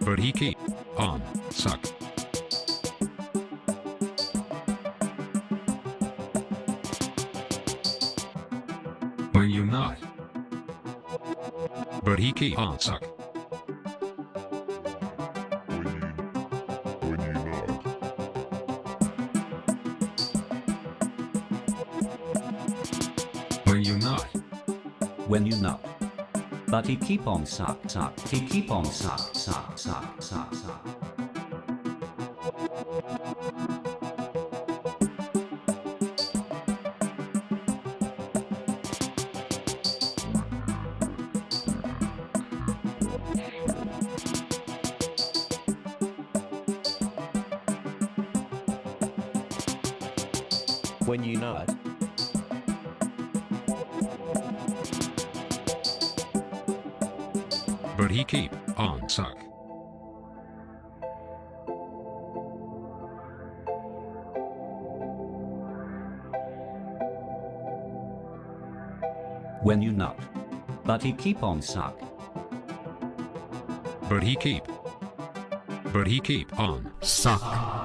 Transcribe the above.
But he keep on suck. When you not. But he keep on suck. When when you not. When you not. But he keep on suck suck. He keep on suck suck suck suck suck. When you not. But he keep on suck. When you not. But he keep on suck. But he keep. But he keep on suck.